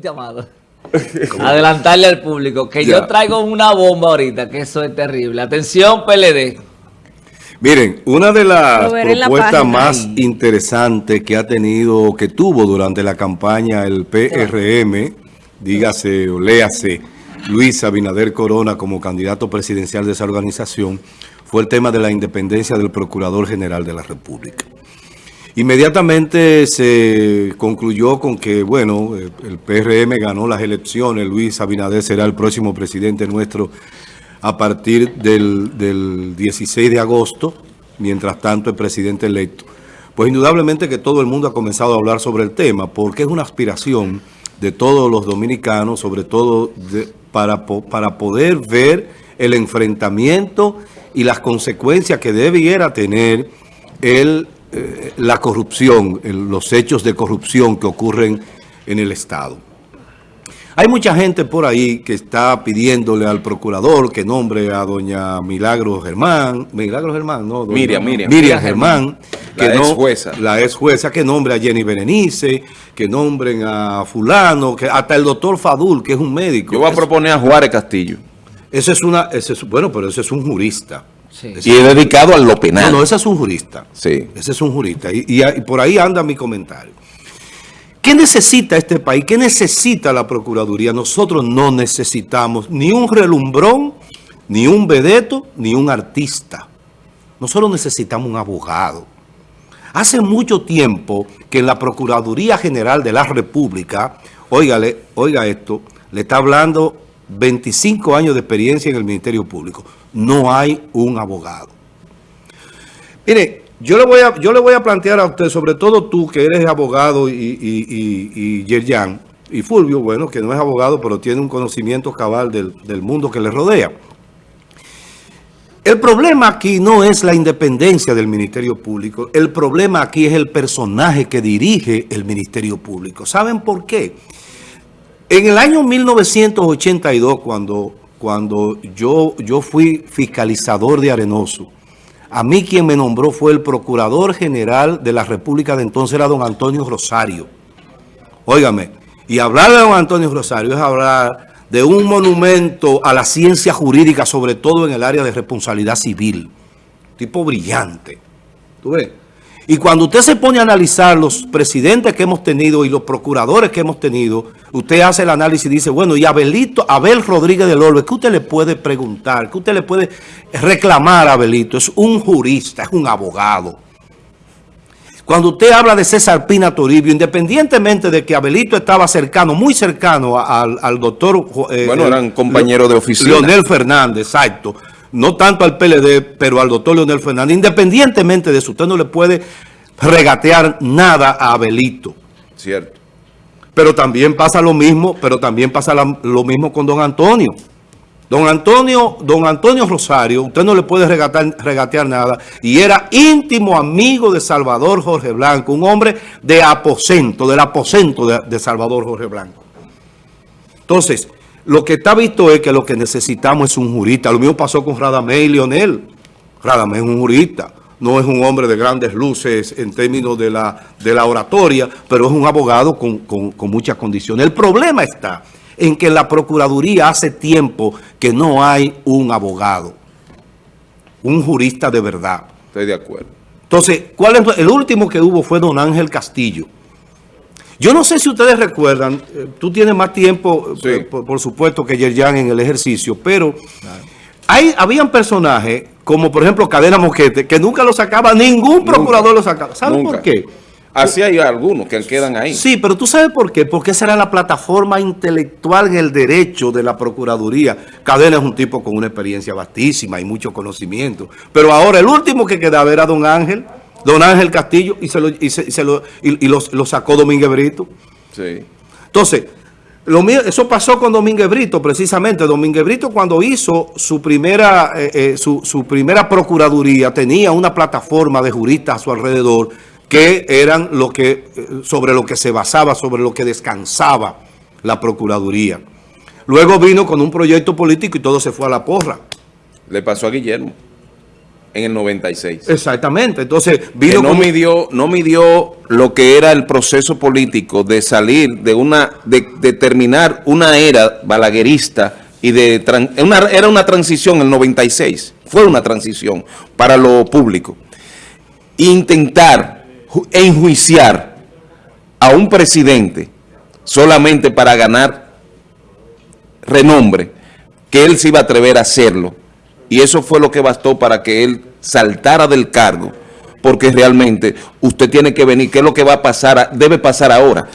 permite, Amado. Adelantarle al público que yo traigo una bomba ahorita, que eso es terrible. Atención, PLD. Miren, una de las propuestas más interesantes que ha tenido, que tuvo durante la campaña el PRM, dígase o léase, Luis Abinader Corona como candidato presidencial de esa organización, fue el tema de la independencia del Procurador General de la República. Inmediatamente se concluyó con que, bueno, el PRM ganó las elecciones, Luis Abinader será el próximo presidente nuestro a partir del, 16 de agosto, mientras tanto el presidente electo. Pues indudablemente que todo el mundo ha comenzado a hablar sobre el tema, porque es una aspiración de todos los dominicanos, sobre todo para, para poder ver el enfrentamiento y las consecuencias que debiera tener el, eh, la corrupción, los hechos de corrupción que ocurren en el Estado. Hay mucha gente por ahí que está pidiéndole al procurador que nombre a doña Milagro Germán, Milagro Germán, no, Miriam, Miriam, Miriam Germán, que la ex jueza. La ex jueza, que nombre a Jenny Berenice, que nombren a fulano, que hasta el doctor Fadul, que es un médico. Yo voy a proponer a Juárez Castillo. Ese es una, ese es, bueno, pero ese es un jurista. Y he dedicado a lo penal. No, no, ese es un jurista. Sí. Ese es un jurista. Y, y, por ahí anda mi comentario. ¿Qué necesita este país? ¿Qué necesita la Procuraduría? Nosotros no necesitamos ni un relumbrón, ni un vedeto, ni un artista. Nosotros necesitamos un abogado. Hace mucho tiempo que en la Procuraduría General de la República, óigale, oiga esto, le está hablando 25 años de experiencia en el Ministerio Público. No hay un abogado. Mire, yo le voy a, yo le voy a plantear a usted, sobre todo tú que eres abogado y, y, y, Yerjan, y Fulvio, bueno, que no es abogado, pero tiene un conocimiento cabal del, del mundo que le rodea. El problema aquí no es la independencia del Ministerio Público. El problema aquí es el personaje que dirige el Ministerio Público. ¿Saben por qué? En el año 1982, cuando, cuando yo, yo fui fiscalizador de Arenoso, a mí quien me nombró fue el Procurador General de la República de entonces, era don Antonio Rosario. Óigame, y hablar de don Antonio Rosario es hablar de un monumento a la ciencia jurídica, sobre todo en el área de responsabilidad civil. Tipo brillante. ¿Tú ves? Y cuando usted se pone a analizar los presidentes que hemos tenido y los procuradores que hemos tenido, usted hace el análisis y dice, bueno, y Abelito, Abel Rodríguez del Orbe, ¿qué usted le puede preguntar? ¿Qué usted le puede reclamar a Abelito? Es un jurista, es un abogado. Cuando usted habla de César Pina Toribio, independientemente de que Abelito estaba cercano, muy cercano al, doctor... Eh, bueno, eran compañeros de oficina. Leonel Fernández, exacto no tanto al PLD, pero al doctor Leonel Fernández, independientemente de eso, usted no le puede regatear nada a Abelito. Cierto. Pero también pasa lo mismo, pero también pasa lo mismo con don Antonio. Don Antonio, don Antonio Rosario, usted no le puede regatear nada, y era íntimo amigo de Salvador Jorge Blanco, un hombre de aposento, del aposento de, de Salvador Jorge Blanco. Entonces, lo que está visto es que lo que necesitamos es un jurista. Lo mismo pasó con Radamé y Leonel. Radamé es un jurista. No es un hombre de grandes luces en términos de la, de la oratoria, pero es un abogado con, con muchas condiciones. El problema está en que la Procuraduría hace tiempo que no hay un abogado, un jurista de verdad. Estoy de acuerdo. Entonces, ¿cuál es? el último que hubo fue don Ángel Castillo. Yo no sé si ustedes recuerdan, eh, tú tienes más tiempo, eh, por, supuesto, que Yerjan en el ejercicio, pero hay, habían personajes, como por ejemplo Cadena Moquete, que nunca lo sacaba, ningún procurador lo sacaba. ¿Saben por qué? Así hay algunos que quedan ahí. Sí, pero tú sabes por qué. Porque esa era la plataforma intelectual en el derecho de la Procuraduría. Cadena es un tipo con una experiencia vastísima y mucho conocimiento. Pero ahora el último que quedaba era don Ángel. Don Ángel Castillo y se lo, y se, lo, y, lo, sacó Domínguez Brito. Sí. Entonces, lo eso pasó con Domínguez Brito, precisamente. Domínguez Brito cuando hizo su primera, eh, eh, su, su, primera procuraduría tenía una plataforma de juristas a su alrededor que eran lo que, eh, sobre lo que se basaba, sobre lo que descansaba la procuraduría. Luego vino con un proyecto político y todo se fue a la porra. Le pasó a Guillermo. En el 96. Exactamente. Entonces, Que no con- midió, no midió lo que era el proceso político de salir de una, de, de terminar una era balaguerista y de una, era una transición el 96, fue una transición para lo público. Intentar ju- enjuiciar a un presidente solamente para ganar renombre, que él se iba a atrever a hacerlo. Y eso fue lo que bastó para que él saltara del cargo, porque realmente usted tiene que venir, ¿qué es lo que va a pasar, debe pasar ahora?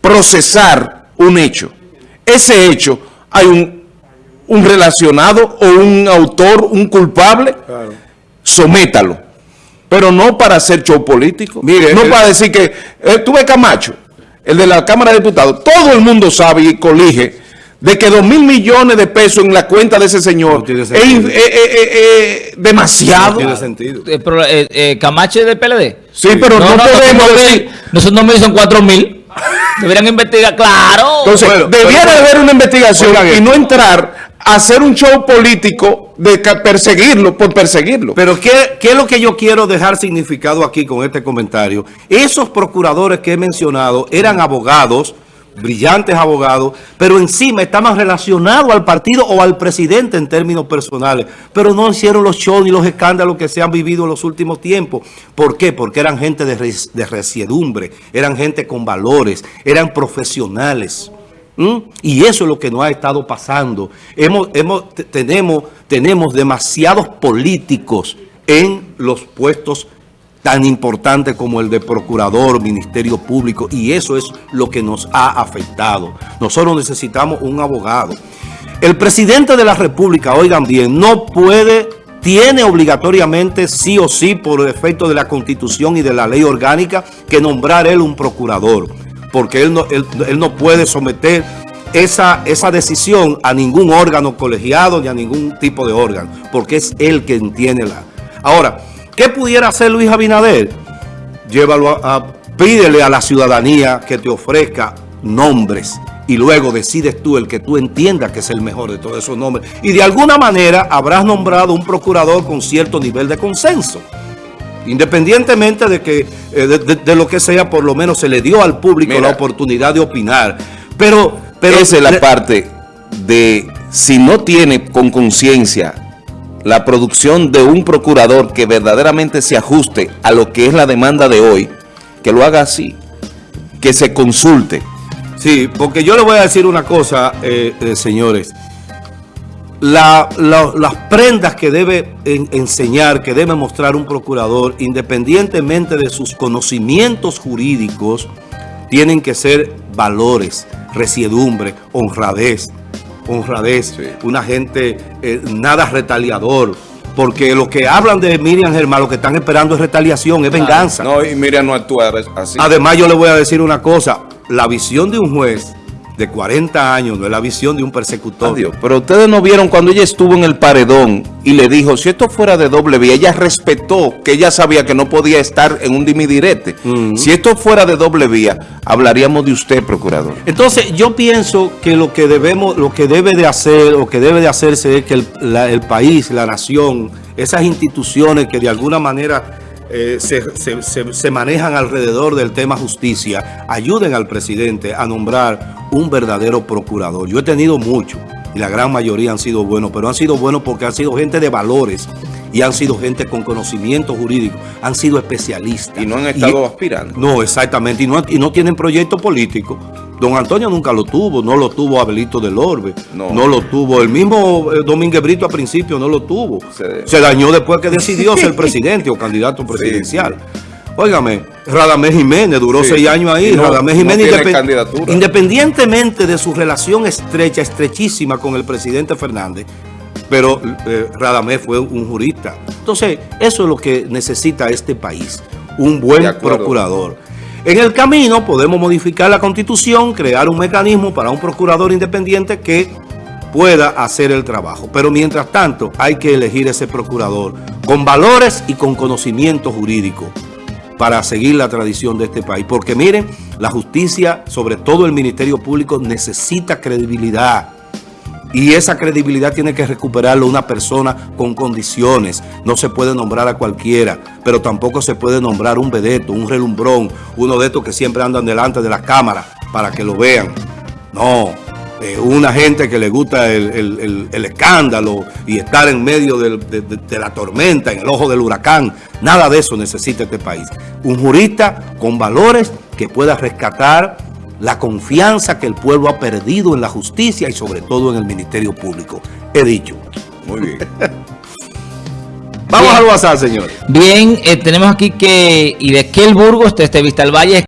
Procesar un hecho. Ese hecho, hay un, un relacionado o un autor, un culpable, sométalo. Pero no para hacer show político. Mire, no el- para decir que eh, ves Camacho, el de la Cámara de Diputados, todo el mundo sabe y colige de que dos mil millones de pesos en la cuenta de ese señor No tiene es sentido. eh, eh, eh, demasiado. No tiene sentido. Eh, pero, eh, eh, Camacho es del PLD. Sí, pero no, podemos nosotros decir... mil- Nosotros no mil son cuatro mil. Deberían investigar, claro. Entonces, Bueno, debiera pero- haber una investigación y no entrar a hacer un show político de perseguirlo por perseguirlo. Pero ¿qué, ¿qué es lo que yo quiero dejar significado aquí con este comentario? Esos procuradores que he mencionado eran abogados, brillantes abogados, pero encima estaban relacionados al partido o al presidente en términos personales, pero no hicieron los shows ni los escándalos que se han vivido en los últimos tiempos. ¿Por qué? Porque eran gente de, res- resiedumbre, eran gente con valores, eran profesionales. Y eso es lo que nos ha estado pasando. Hemos, hemos, te- tenemos, tenemos demasiados políticos en los puestos tan importantes como el de procurador, ministerio público, y eso es lo que nos ha afectado. Nosotros necesitamos un abogado. El presidente de la República, oigan bien, no puede, tiene obligatoriamente, sí o sí, por efecto de la Constitución y de la ley orgánica, que nombrar él un procurador porque él no, él no puede someter esa, esa decisión a ningún órgano colegiado ni a ningún tipo de órgano, porque es él quien tiene la... Ahora, ¿qué pudiera hacer Luis Abinader? Llévalo a, a- pídele a la ciudadanía que te ofrezca nombres y luego decides tú el que tú entiendas que es el mejor de todos esos nombres. Y de alguna manera habrás nombrado un procurador con cierto nivel de consenso. Independientemente de que eh, de, de- de lo que sea, por lo menos se le dio al público Mira. la oportunidad de opinar. Pero, pero Esa es la parte de si no tiene con conciencia la producción de un procurador que verdaderamente se ajuste a lo que es la demanda de hoy, que lo haga así, que se consulte. Sí, porque yo le voy a decir una cosa, eh, eh, señores. La- la- las prendas que debe en- enseñar, que debe mostrar un procurador, independientemente de sus conocimientos jurídicos, tienen que ser valores, resiedumbre, honradez, honradez, Sí. una gente eh, nada retaliador, porque lo que hablan de Miriam Germán, lo que están esperando es retaliación, es venganza. No, y Miriam no actúa así. Además, yo le voy a decir una cosa. La visión de un juez de 40 años no es la visión de un persecutor. Adiós. Pero ustedes no vieron cuando ella estuvo en el paredón y le dijo, si esto fuera de doble vía, ella respetó que ella sabía que no podía estar en un dimidirete. Si esto fuera de doble vía, hablaríamos de usted, procurador. Entonces, yo pienso que lo que debemos, lo que debe de hacer, o que debe de hacerse es que el, la- el país, la nación, esas instituciones que de alguna manera eh, se, se- se- se manejan alrededor del tema justicia, ayuden al presidente a nombrar un verdadero procurador. Yo he tenido muchos, y la gran mayoría han sido buenos, pero han sido buenos porque han sido gente de valores y han sido gente con conocimiento jurídico, han sido especialistas. Y no han estado Y- aspirando. no, exactamente, y no, y no tienen proyecto político. Don Antonio nunca lo tuvo, no lo tuvo Abelito del Orbe, No. no, lo tuvo, el mismo eh, Domínguez Brito al principio no lo tuvo. Se- Se, dañó después que decidió ser presidente o candidato presidencial. Óigame, Radamés Jiménez duró Sí. seis años ahí, no- Radamés Jiménez independ- independientemente de su relación estrecha, estrechísima con el presidente Fernández, pero eh, Radamés fue un jurista. Entonces, eso es lo que necesita este país, un buen procurador. En el camino podemos modificar la constitución, crear un mecanismo para un procurador independiente que pueda hacer el trabajo. Pero mientras tanto hay que elegir ese procurador con valores y con conocimiento jurídico para seguir la tradición de este país. Porque miren, la justicia, sobre todo el Ministerio Público, necesita credibilidad. Y esa credibilidad tiene que recuperarlo una persona con condiciones. No se puede nombrar a cualquiera, pero tampoco se puede nombrar un vedeto, un relumbrón, uno de estos que siempre andan delante de las cámaras para que lo vean. No, una gente que le gusta el, escándalo y estar en medio de la tormenta, en el ojo del huracán. Nada de eso necesita este país. Un jurista con valores que pueda rescatar la confianza que el pueblo ha perdido en la justicia y sobre todo en el Ministerio Público. He dicho. Muy bien. Vamos Bien. al WhatsApp, señores. Bien, eh, tenemos aquí que, y de Burgos, desde Vistalvalle,